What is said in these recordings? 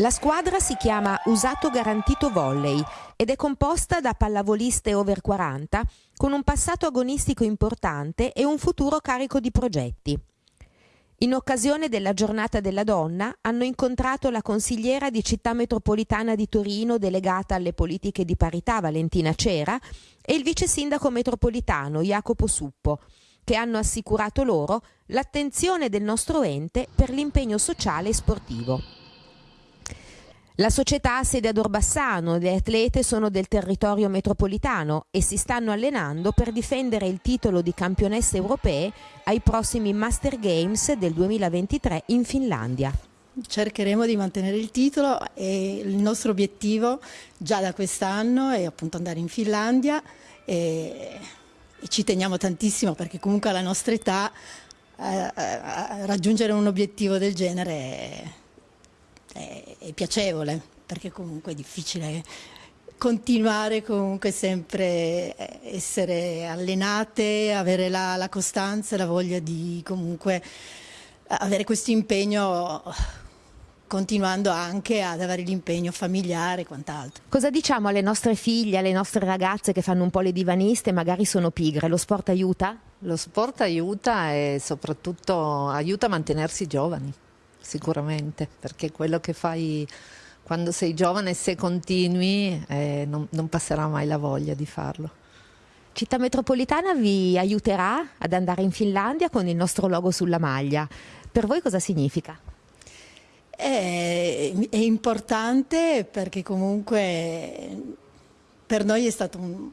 La squadra si chiama Usato Garantito Volley ed è composta da pallavoliste over 40 con un passato agonistico importante e un futuro carico di progetti. In occasione della giornata della donna hanno incontrato la consigliera di città metropolitana di Torino delegata alle politiche di parità Valentina Cera e il vice sindaco metropolitano Jacopo Suppo, che hanno assicurato loro l'attenzione del nostro ente per l'impegno sociale e sportivo. La società ha sede ad Orbassano, le atlete sono del territorio metropolitano e si stanno allenando per difendere il titolo di campionesse europee ai prossimi Master Games del 2023 in Finlandia. Cercheremo di mantenere il titolo e il nostro obiettivo già da quest'anno è appunto andare in Finlandia e, e ci teniamo tantissimo perché comunque alla nostra età eh, eh raggiungere un obiettivo del genere è è, è piacevole perché comunque è difficile continuare comunque sempre eh, essere allenate, avere la, la costanza e la voglia di comunque avere questo impegno continuando anche ad avere l'impegno familiare e quant'altro. Cosa diciamo alle nostre figlie, alle nostre ragazze che fanno un po' le divaniste e magari sono pigre? Lo sport aiuta? Lo sport aiuta e soprattutto aiuta a mantenersi giovani sicuramente, perché quello che fai quando sei giovane, se continui, eh, non, non passerà mai la voglia di farlo. Città metropolitana vi aiuterà ad andare in Finlandia con il nostro logo sulla maglia. Per voi cosa significa? È, è importante perché comunque per noi è stato un,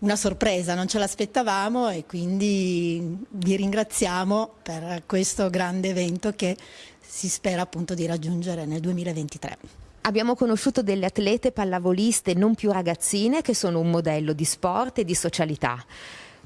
una sorpresa, non ce l'aspettavamo e quindi vi ringraziamo per questo grande evento che si spera appunto di raggiungere nel 2023. Abbiamo conosciuto delle atlete pallavoliste non più ragazzine che sono un modello di sport e di socialità.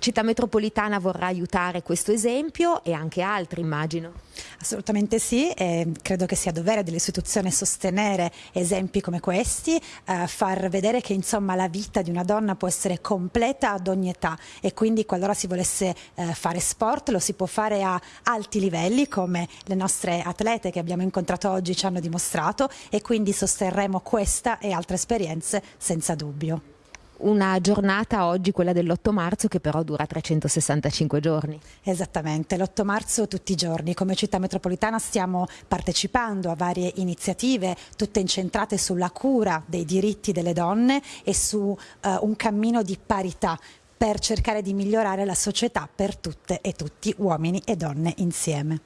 Città metropolitana vorrà aiutare questo esempio e anche altri immagino. Assolutamente sì, eh, credo che sia dovere dell'istituzione sostenere esempi come questi, eh, far vedere che insomma la vita di una donna può essere completa ad ogni età e quindi qualora si volesse eh, fare sport lo si può fare a alti livelli come le nostre atlete che abbiamo incontrato oggi ci hanno dimostrato e quindi sosterremo questa e altre esperienze senza dubbio una giornata oggi, quella dell'8 marzo, che però dura 365 giorni. Esattamente, l'8 marzo tutti i giorni. Come città metropolitana stiamo partecipando a varie iniziative, tutte incentrate sulla cura dei diritti delle donne e su uh, un cammino di parità per cercare di migliorare la società per tutte e tutti, uomini e donne insieme.